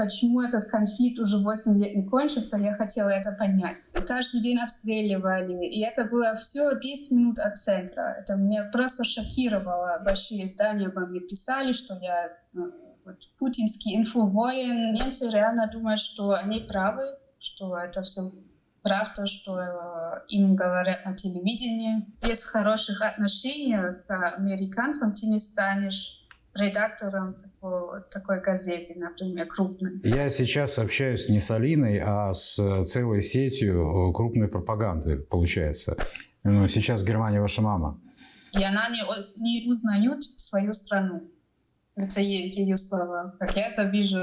почему этот конфликт уже 8 лет не кончится, я хотела это понять. Каждый день обстреливали, и это было все 10 минут от центра. Это меня просто шокировало. Большие издания обо мне писали, что я ну, вот, путинский инфовоин. Немцы реально думают, что они правы, что это все правда, что э, им говорят на телевидении. Без хороших отношений к американцам ты не станешь редактором такой, такой газеты, например, крупной. Я сейчас общаюсь не с Алиной, а с целой сетью крупной пропаганды, получается. Ну, сейчас в Германии ваша мама. И она не, не узнает свою страну. Это ее слова. Как я это вижу,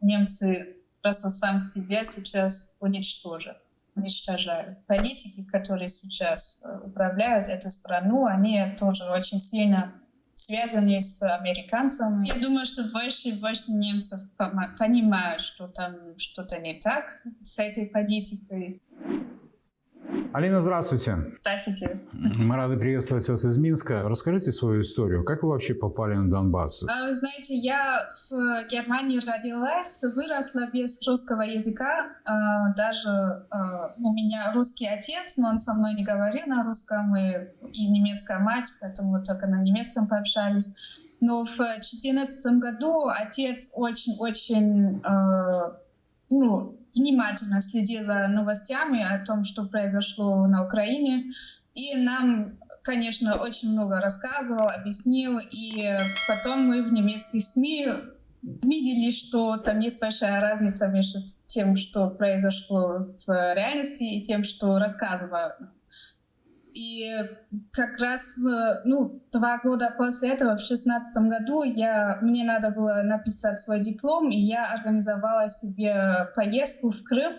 немцы просто сам себя сейчас уничтожат уничтожают. Политики, которые сейчас э, управляют эту страну, они тоже очень сильно связаны с американцами. Я думаю, что больше и больше немцев понимают, что там что-то не так с этой политикой. Алина, здравствуйте. Здравствуйте. Мы рады приветствовать вас из Минска. Расскажите свою историю. Как вы вообще попали на Донбасс? А, вы знаете, я в Германии родилась, выросла без русского языка. А, даже а, у меня русский отец, но он со мной не говорил на русском, и, и немецкая мать, поэтому только на немецком пообщались. Но в 2014 году отец очень-очень ну, внимательно следил за новостями о том, что произошло на Украине. И нам, конечно, очень много рассказывал, объяснил. И потом мы в немецких СМИ видели, что там есть большая разница между тем, что произошло в реальности, и тем, что рассказывают и как раз ну, два года после этого, в шестнадцатом году, я, мне надо было написать свой диплом, и я организовала себе поездку в Крым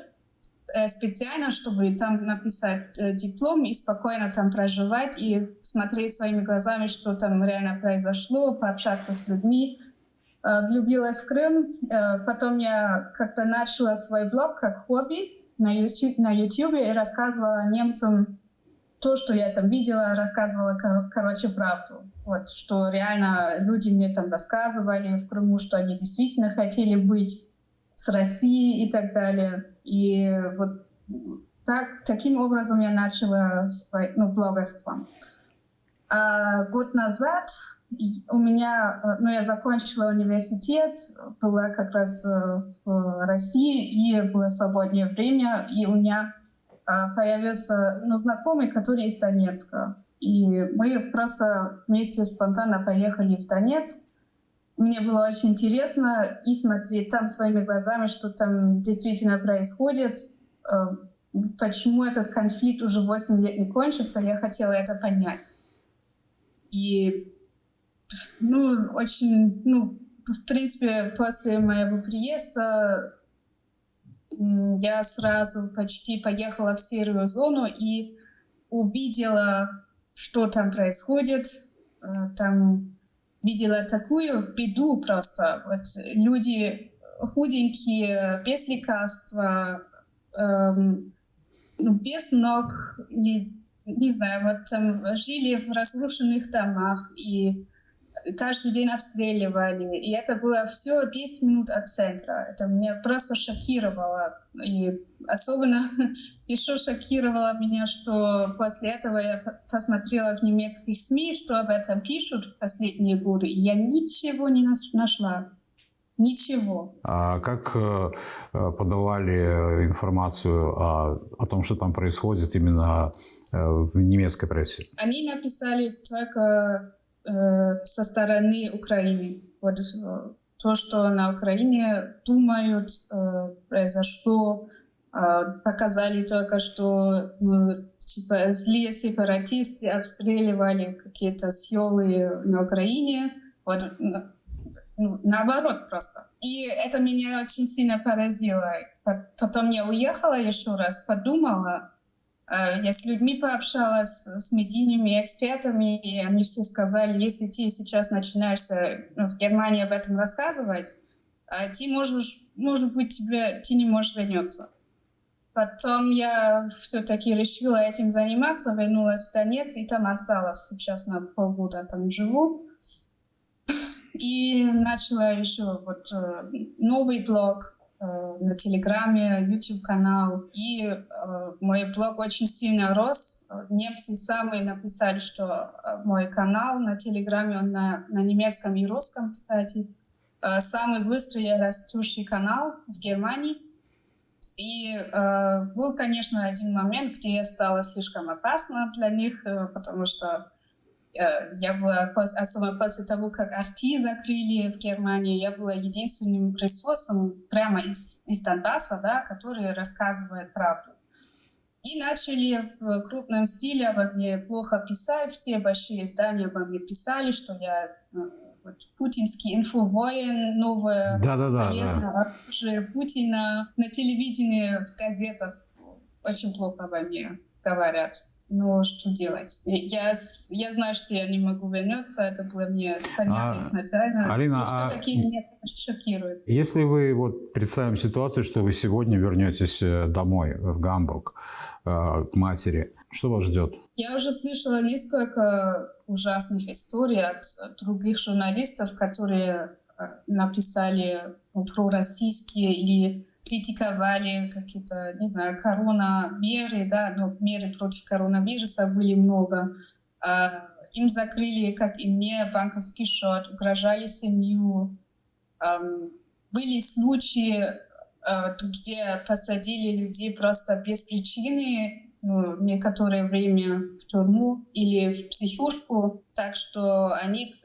э, специально, чтобы там написать э, диплом и спокойно там проживать и смотреть своими глазами, что там реально произошло, пообщаться с людьми. Э, влюбилась в Крым. Потом я как-то начала свой блог как хобби на YouTube, на YouTube и рассказывала немцам то, что я там видела, рассказывала, кор короче, правду. Вот, что реально люди мне там рассказывали в Крыму, что они действительно хотели быть с Россией и так далее. И вот так, таким образом я начала свой, ну, блогерство. А год назад у меня, ну, я закончила университет, была как раз э, в России, и было свободное время, и у меня появился ну, знакомый, который из Донецка. И мы просто вместе спонтанно поехали в Донецк. Мне было очень интересно и смотреть там своими глазами, что там действительно происходит, а, почему этот конфликт уже 8 лет не кончится. Я хотела это понять. И ну, очень, ну, в принципе, после моего приезда я сразу почти поехала в серую зону и увидела, что там происходит. Э, там видела такую беду просто. Вот люди худенькие, без лекарства, эм, ну, без ног, и, не знаю, вот там жили в разрушенных домах и каждый день обстреливали. И это было все 10 минут от центра. Это меня просто шокировало. И особенно еще шокировало меня, что после этого я посмотрела в немецких СМИ, что об этом пишут в последние годы, и я ничего не нашла. Ничего. А как э, подавали информацию о, о том, что там происходит именно э, в немецкой прессе? Они написали только Э, со стороны Украины. Вот э, то, что на Украине думают, э, произошло, показали только, что ну, типа злые сепаратисты обстреливали какие-то силы на Украине. Вот ну, наоборот просто. И это меня очень сильно поразило. Потом я уехала еще раз, подумала, Э, я с людьми пообщалась, с медийными экспертами, и они все сказали, если ты сейчас начинаешься ну, в Германии об этом рассказывать, э, ты можешь, может быть, тебе, ты не можешь вернуться. Потом я все-таки решила этим заниматься, вернулась в Донец, и там осталась сейчас на полгода там живу. И начала еще вот э, новый блог э, на Телеграме, YouTube-канал. И э, мой блог очень сильно рос. Немцы самые написали, что э, мой канал на Телеграме, он на, на немецком и русском, кстати, э, самый быстрый растущий канал в Германии. И э, был, конечно, один момент, где стало слишком опасно для них, э, потому что э, я была, особенно после того, как арти закрыли в Германии, я была единственным ресурсом прямо из, из Донбасса, да, который рассказывает правду. И начали в крупном стиле обо мне плохо писать, все большие издания обо мне писали, что я э, вот, путинский инфовоин, новое да, да, да, полезное да. оружие Путина. На телевидении, в газетах очень плохо обо мне говорят. Ну, что делать? Я, я знаю, что я не могу вернуться, это было мне понятно А, изначально. Алина, но а- все-таки меня это шокирует. Если вы вот представим ситуацию, что вы сегодня вернетесь э, домой в Гамбург э, к матери, что вас ждет? Я уже слышала несколько ужасных историй от других журналистов, которые э, написали ну, пророссийские или критиковали какие-то, не знаю, коронамеры, да, но меры против коронавируса были много. А, Им закрыли, как и мне, банковский счет, угрожали семью. Были случаи, э, где посадили людей просто без причины, ну, некоторое время в тюрьму или в психушку, так что они,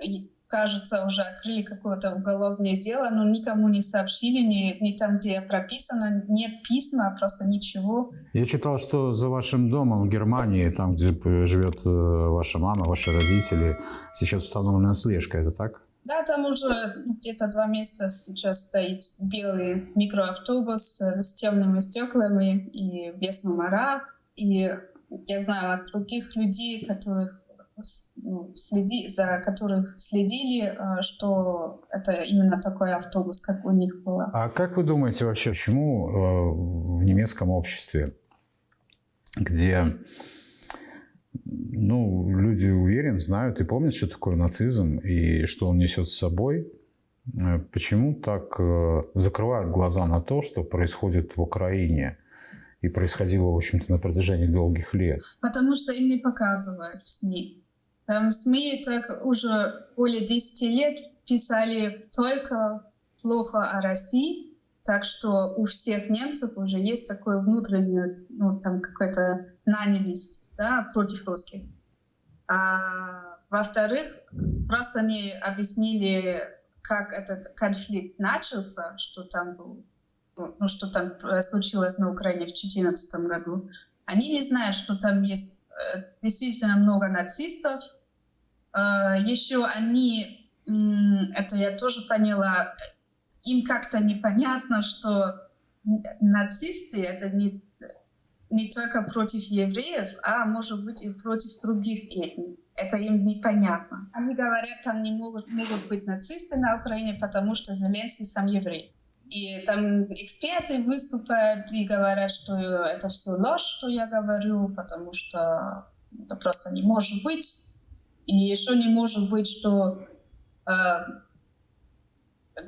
кажется, уже открыли какое-то уголовное дело, но никому не сообщили, ни, ни там, где прописано, нет письма, просто ничего. Я читал, что за вашим домом в Германии, там, где живет э, ваша мама, ваши родители, сейчас установлена слежка, это так? Да, там уже ну, где-то два месяца сейчас стоит белый микроавтобус э, с темными стеклами и без номера. И я знаю от других людей, которых следи, за которых следили, э, что это именно такой автобус, как у них было. А как вы думаете вообще, почему э, в немецком обществе, где ну, люди уверены, знают и помнят, что такое нацизм и что он несет с собой, э, почему так закрывают глаза на то, что происходит в Украине и происходило, в общем-то, на протяжении долгих лет? Потому что им не показывают в СМИ. Там СМИ так уже более 10 лет писали только плохо о России, так что у всех немцев уже есть такое внутреннее, ну, там какая-то ненависть да, против русских. А, во-вторых, просто не объяснили, как этот конфликт начался, что там был, ну, ну, что там э, случилось на Украине в 2014 году. Они не знают, что там есть действительно много нацистов. Э, Еще они, это я тоже поняла, им как-то непонятно, что нацисты это не, не только против евреев, а может быть и против других этний. Это им непонятно. Они говорят, там не могут, могут быть нацисты на Украине, потому что Зеленский сам еврей. И там эксперты выступают и говорят, что это все ложь, что я говорю, потому что это просто не может быть. И еще не может быть, что э,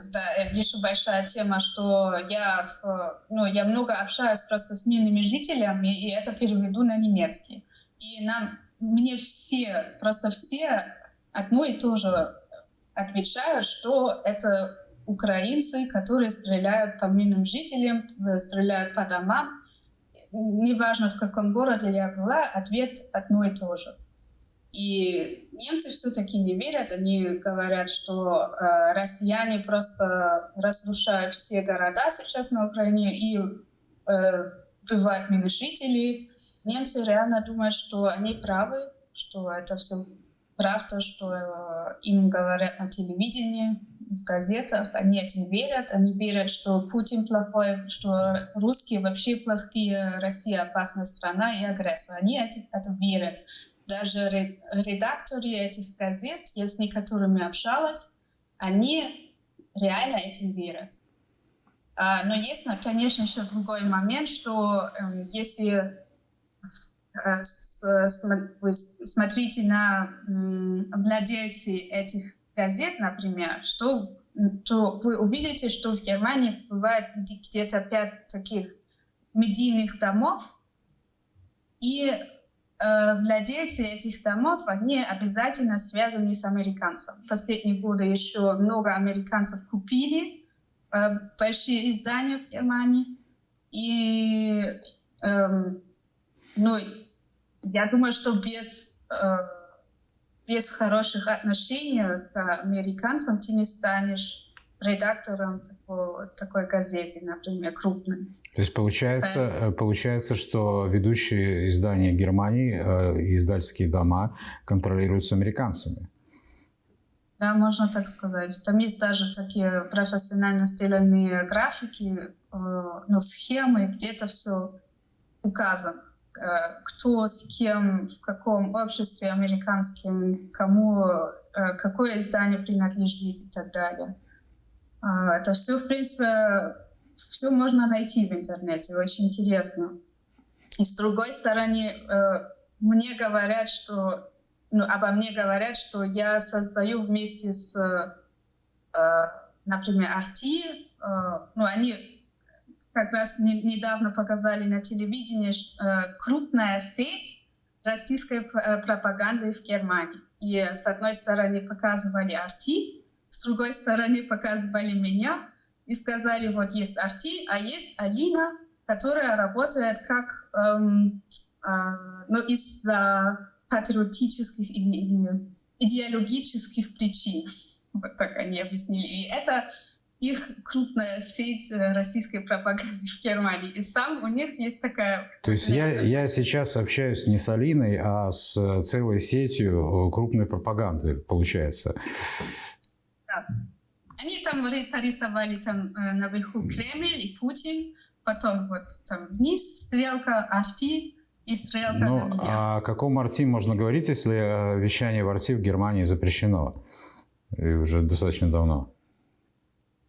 да, еще большая тема, что я, в, ну, я много общаюсь просто с мирными жителями, и это переведу на немецкий. И нам, мне все, просто все одно и то же отвечают, что это украинцы, которые стреляют по мирным жителям, э, стреляют по домам. Неважно, в каком городе я была, ответ одно и то же. И немцы все-таки не верят, они говорят, что э, россияне просто разрушают все города сейчас на Украине и э, убивают мирных жителей. Немцы реально думают, что они правы, что это все правда, что э, им говорят на телевидении, в газетах, они этим верят, они верят, что Путин плохой, что русские вообще плохие, Россия опасная страна и агрессор. Они эти- это верят. Даже ре- редакторы этих газет, я с некоторыми общалась, они реально этим верят. А, но есть, конечно, еще другой момент, что эм, если э, с- см- вы смотрите на м, владельцы этих газет, например, что, то вы увидите, что в Германии бывает где-то пять таких медийных домов, и э, владельцы этих домов, они обязательно связаны с американцем. В последние годы еще много американцев купили э, большие издания в Германии. И э, ну, я думаю, что без, э, без хороших отношений к американцам ты не станешь редактором такой, такой газеты, например, крупной. То есть получается, э, получается, что ведущие издания Германии, э, издательские дома контролируются американцами. Да, можно так сказать. Там есть даже такие профессионально сделанные графики, э, ну, схемы, где это все указано. Э, кто с кем, в каком обществе американским, кому, э, какое издание принадлежит и так далее. А, это все, в принципе, все можно найти в интернете, очень интересно. И с другой стороны, э, мне говорят, что, ну, обо мне говорят, что я создаю вместе с, например, Арти, ну, они как раз не, недавно показали на телевидении крупная сеть российской пропаганды в Германии. И с одной стороны показывали Арти, с другой стороны показывали меня, и сказали, вот есть Арти, а есть Алина, которая работает как эм, э, ну, из-за патриотических или идеологических причин. Вот так они объяснили. И это их крупная сеть э, российской пропаганды в Германии. И сам у них есть такая... То есть я, я сейчас общаюсь не с Алиной, а с целой сетью крупной пропаганды, получается. Да. Они там порисовали там э, наверху Кремль и Путин, потом вот там вниз стрелка Арти и стрелка ну, на меня. О каком Арти можно говорить, если э, вещание в Арти в Германии запрещено? И уже достаточно давно.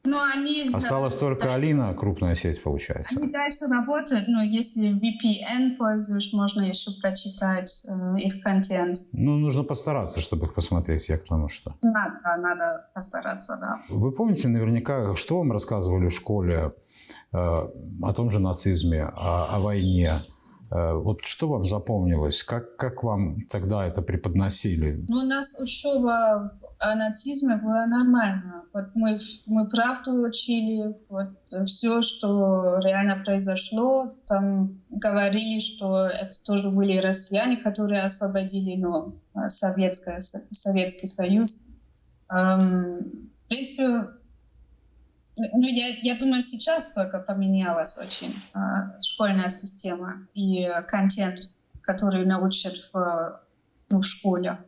Но они... Осталась только дальше, Алина, крупная сеть, получается. Они дальше работают, но если VPN пользуешь, можно еще прочитать э, их контент. Ну, нужно постараться, чтобы их посмотреть, я к тому, что... Надо, надо постараться, да. Вы помните наверняка, что вам рассказывали в школе э, о том же нацизме, о, о войне? Э, вот что вам запомнилось? Как, как вам тогда это преподносили? Ну, у нас учеба о нацизме была нормальная. Вот мы, мы правду учили, вот все, что реально произошло, там говорили, что это тоже были россияне, которые освободили ну, Советское, Советский Союз. Эм, в принципе, ну, я, я думаю, сейчас только поменялась очень э, школьная система и контент, который научат в, ну, в школе.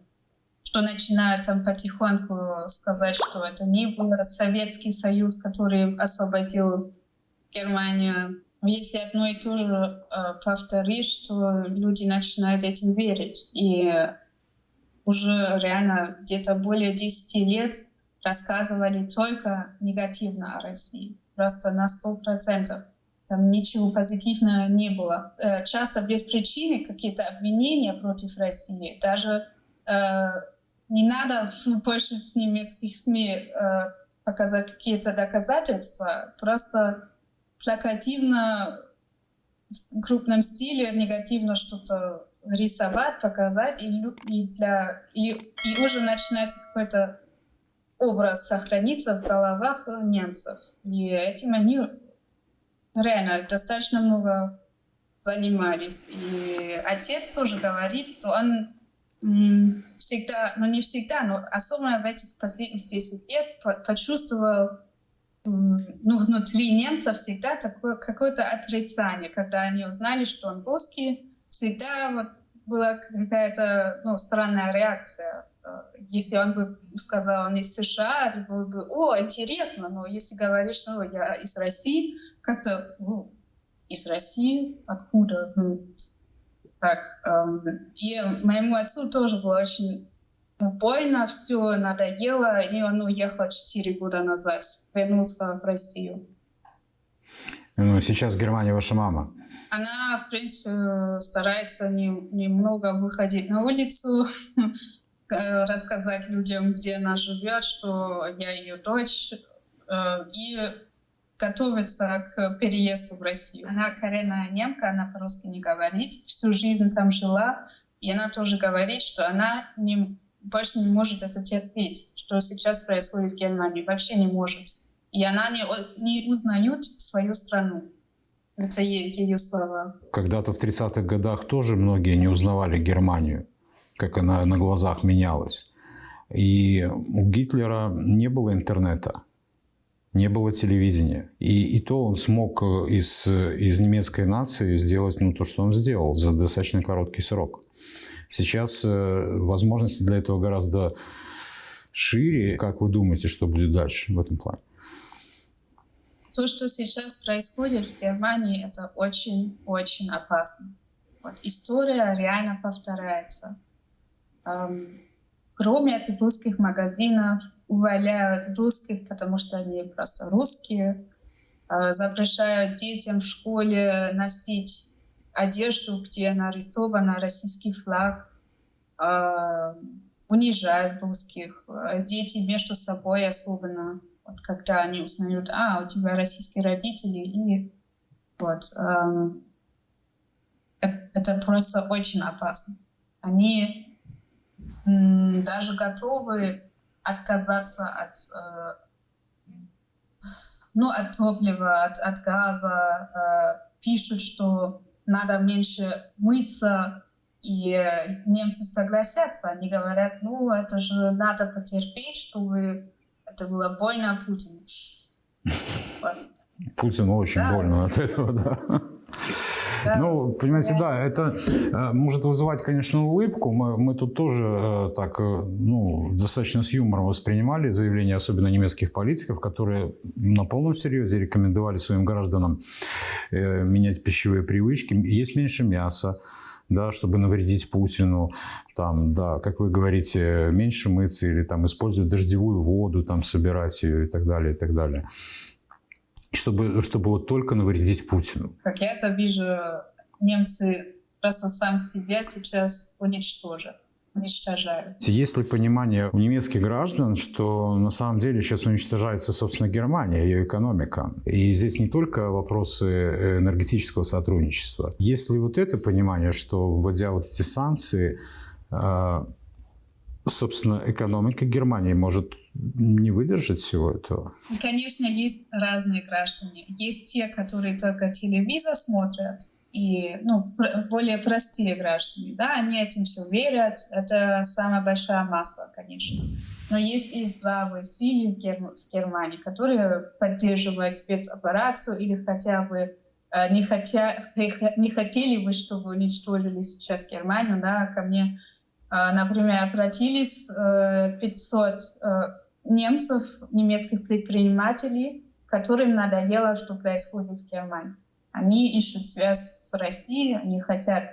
Что начинают там потихоньку сказать, что это не был Советский Союз, который освободил Германию. Если одно и то же э, повторишь, то люди начинают этим верить. И уже реально где-то более 10 лет рассказывали только негативно о России, просто на сто процентов. Там ничего позитивного не было. Э, часто без причины какие-то обвинения против России. Даже э, не надо больше в немецких СМИ э, показать какие-то доказательства, просто плакативно в крупном стиле негативно что-то рисовать, показать, и, и, для, и, и уже начинается какой-то образ сохранится в головах немцев. И этим они реально достаточно много занимались. И отец тоже говорит, что он всегда, ну не всегда, но особенно в этих последних 10 лет почувствовал ну, внутри немцев всегда такое какое-то отрицание, когда они узнали, что он русский, всегда вот была какая-то ну, странная реакция если он бы сказал, он из США, это было бы, о, интересно, но если говоришь, что я из России, как-то, ну, из России, откуда? Ну, так, эм, и моему отцу тоже было очень больно, все надоело, и он уехал 4 года назад, вернулся в Россию. Ну, сейчас в Германии ваша мама. Она, в принципе, старается немного выходить на улицу, рассказать людям, где она живет, что я ее дочь, э, и готовится к переезду в Россию. Она коренная немка, она по-русски не говорит, всю жизнь там жила, и она тоже говорит, что она не, больше не может это терпеть, что сейчас происходит в Германии, вообще не может. И она не, не узнает свою страну. Это ее слова. Когда-то в 30-х годах тоже многие не узнавали Германию, как она на глазах менялась. И у Гитлера не было интернета, не было телевидения. И, и то он смог из, из немецкой нации сделать ну, то, что он сделал за достаточно короткий срок. Сейчас э, возможности для этого гораздо шире. Как вы думаете, что будет дальше в этом плане? то, что сейчас происходит в Германии, это очень-очень опасно. Вот история реально повторяется. Кроме русских магазинов, увольняют русских, потому что они просто русские, э, запрещают детям в школе носить одежду, где нарисован российский флаг, э, унижают русских, э, дети между собой особенно вот когда они узнают, а, у тебя российские родители, и вот эм, это, просто очень опасно. Они даже готовы отказаться от, э, ну, от топлива, от, от газа, э, пишут, что надо меньше мыться, и немцы согласятся. Они говорят, ну, это же надо потерпеть, чтобы это была больно Путину. Путину очень да. больно от этого, да. Да. Ну, понимаете, да, это э, может вызывать, конечно, улыбку. Мы, мы тут тоже э, так, э, ну, достаточно с юмором воспринимали заявления, особенно немецких политиков, которые на полном серьезе рекомендовали своим гражданам менять пищевые привычки. Есть меньше мяса, да, чтобы навредить Путину, там, да, как вы говорите, меньше мыться или там использовать дождевую воду, там, собирать ее и так далее, и так далее. Чтобы, чтобы вот только навредить Путину. Как я это вижу, немцы просто сам себя сейчас уничтожат уничтожают. Есть ли понимание у немецких граждан, что на самом деле сейчас уничтожается, собственно, Германия, ее экономика? И здесь не только вопросы энергетического сотрудничества. Есть ли вот это понимание, что вводя вот эти санкции, а, собственно, экономика Германии может не выдержать всего этого? Конечно, есть разные граждане. Есть те, которые только телевизор смотрят, и ну, более простые граждане, да, они этим все верят, это самая большая масса, конечно. Но есть и здравые силы в, Герм в Германии, которые поддерживают спецоперацию или хотя бы э, не, хотя, не хотели бы, чтобы уничтожили сейчас Германию, да, ко мне, например, обратились э, 500 э, немцев, немецких предпринимателей, которым надоело, что происходит в Германии. Они ищут связь с Россией, они хотят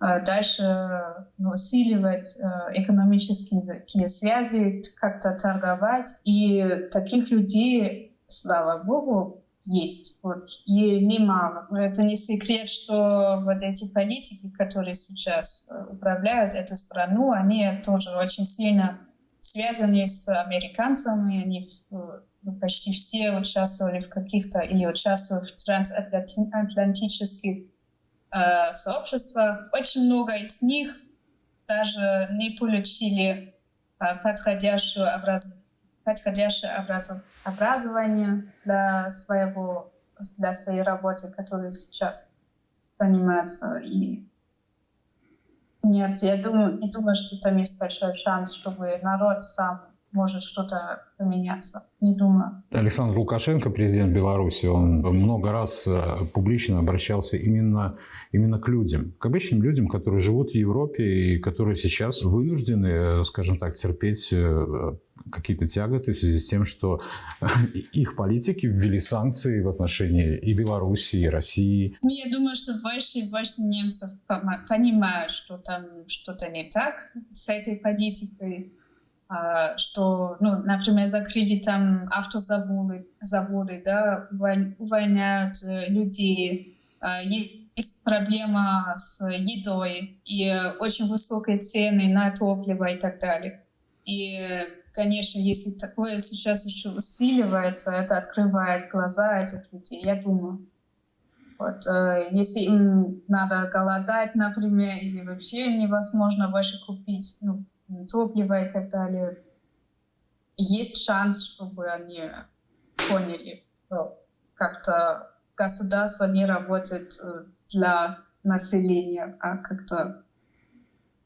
э, дальше усиливать э, экономические связи, как-то торговать. И таких людей, слава богу, есть. Вот. И немало. Это не секрет, что вот эти политики, которые сейчас э, управляют эту страну, они тоже очень сильно связаны с американцами. Они ну, почти все участвовали в каких-то или участвуют в трансатлантических э, сообществах. Очень много из них даже не получили э, подходящее, образ... подходящее образ... образование для, своего, для своей работы, которой сейчас занимаются. И нет, я думаю, не думаю, что там есть большой шанс, чтобы народ сам может что-то поменяться. Не думаю. Александр Лукашенко, президент Беларуси, он много раз э, публично обращался именно, именно к людям, к обычным людям, которые живут в Европе и которые сейчас вынуждены, э, скажем так, терпеть э, какие-то тяготы в связи с тем, что их политики ввели санкции в отношении и Беларуси, и России. Ну, я думаю, что больше и больше немцев понимают, что там что-то не так с этой политикой. А, что, ну, например, закрыли там автозаводы, заводы, да, увольняют э, людей. А, есть проблема с едой и очень высокие цены на топливо и так далее. И, конечно, если такое сейчас еще усиливается, это открывает глаза этих людей, я думаю. Вот, э, если им надо голодать, например, или вообще невозможно больше купить ну, топливо и так далее, есть шанс, чтобы они поняли, что как-то государство не работает э, для населения, а как-то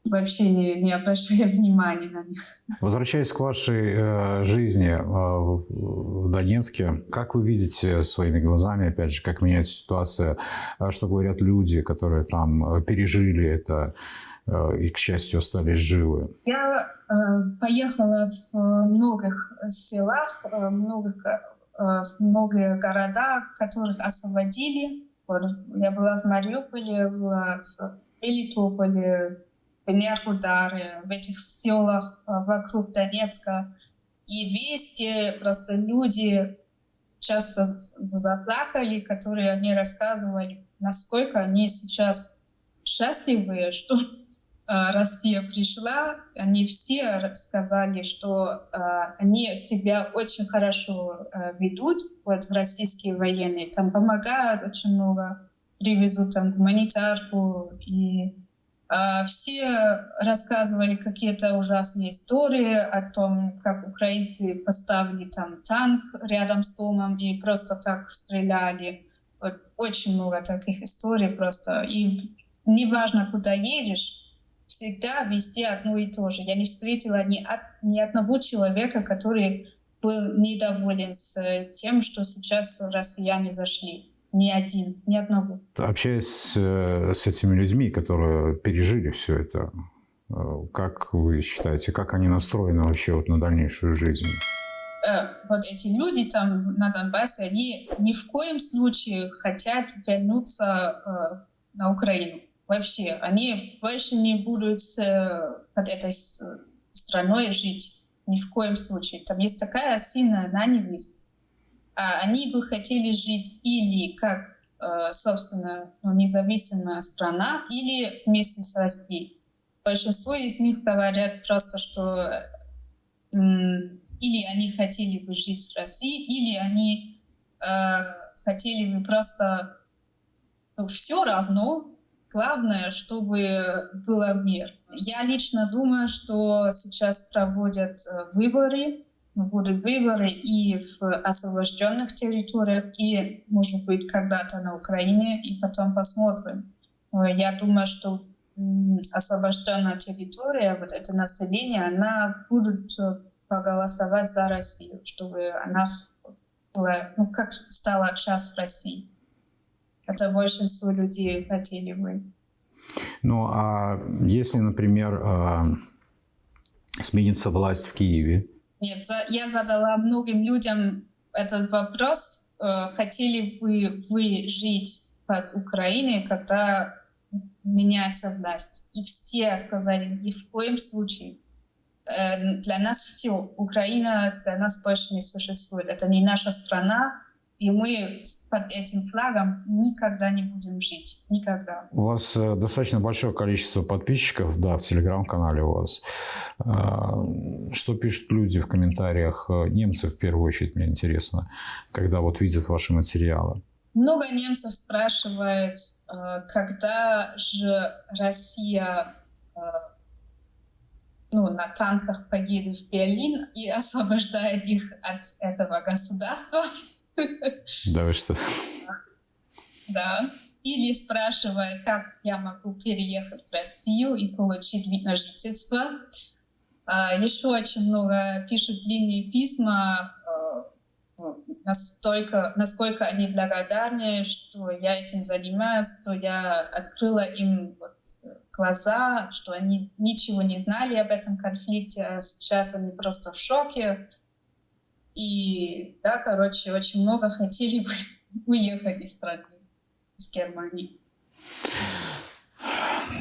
вообще не, не обращая внимания на них. Возвращаясь к вашей э, жизни э, в Донецке, как вы видите своими глазами, опять же, как меняется ситуация, э, что говорят люди, которые там э, пережили это э, и, к счастью, остались живы? Я э, поехала в многих селах, э, многих, э, в многие города, которых освободили. Я была в Мариуполе, была в Мелитополе, Энергодары, в этих селах а, вокруг Донецка. И везде просто люди часто заплакали, которые они рассказывали, насколько они сейчас счастливы, что э, Россия пришла. Они все сказали, что э, они себя очень хорошо э, ведут, вот российские военные, там помогают очень много, привезут там гуманитарку и все рассказывали какие-то ужасные истории о том, как украинцы поставили там танк рядом с домом и просто так стреляли. Очень много таких историй просто. И неважно, куда едешь, всегда везде одно и то же. Я не встретила ни, ни одного человека, который был недоволен с тем, что сейчас россияне зашли. Ни один, ни одного. Общаясь с, э, с этими людьми, которые пережили все это, э, как вы считаете, как они настроены вообще вот на дальнейшую жизнь? Э, вот эти люди там на Донбассе, они ни в коем случае хотят вернуться на Украину. Вообще, они больше не будут под этой страной жить. Ни в коем случае. Там есть такая сильная ненависть они бы хотели жить или как, э, собственно, ну, независимая страна, или вместе с Россией. Большинство из них говорят просто, что или они хотели бы жить с Россией, или они э, хотели бы просто ну, все равно. Главное, чтобы было мир. Я лично думаю, что сейчас проводят э, выборы будут выборы и в освобожденных территориях, и, может быть, когда-то на Украине, и потом посмотрим. Я думаю, что освобожденная территория, вот это население, она будет проголосовать за Россию, чтобы она была, ну, как стала часть России. Это большинство людей хотели бы. Ну, а если, например, а, сменится власть в Киеве, нет, я задала многим людям этот вопрос. Э, хотели бы вы жить под Украиной, когда меняется власть? И все сказали, ни в коем случае. Э, для нас все. Украина для нас больше не существует. Это не наша страна, и мы под этим флагом никогда не будем жить. Никогда. У вас э, достаточно большое количество подписчиков, да, в телеграм-канале у вас. А, что пишут люди в комментариях? Э, немцы, в первую очередь, мне интересно, когда вот видят ваши материалы. Много немцев спрашивают, э, когда же Россия ну, на танках поедет в Берлин и освобождает их от этого государства. Да вы что? Да. Или спрашивая, как я могу переехать в Россию и получить вид на жительство. А, еще очень много пишут длинные письма, а, настолько, насколько они благодарны, что я этим занимаюсь, что я открыла им вот глаза, что они ничего не знали об этом конфликте, а сейчас они просто в шоке, и да, короче, очень много хотели бы уехать из страны, из Германии.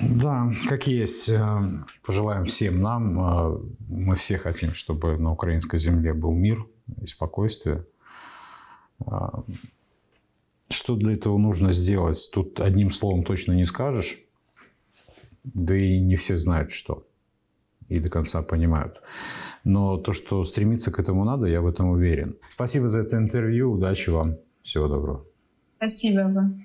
Да, как есть. Э, пожелаем всем нам. Э, мы все хотим, чтобы на украинской земле был мир и спокойствие. Э, Что для этого нужно сделать, тут одним словом точно не скажешь. Да и не все знают, что. И до конца понимают. Но то, что стремиться к этому надо, я в этом уверен. Спасибо за это интервью. Удачи вам. Всего доброго. Спасибо вам.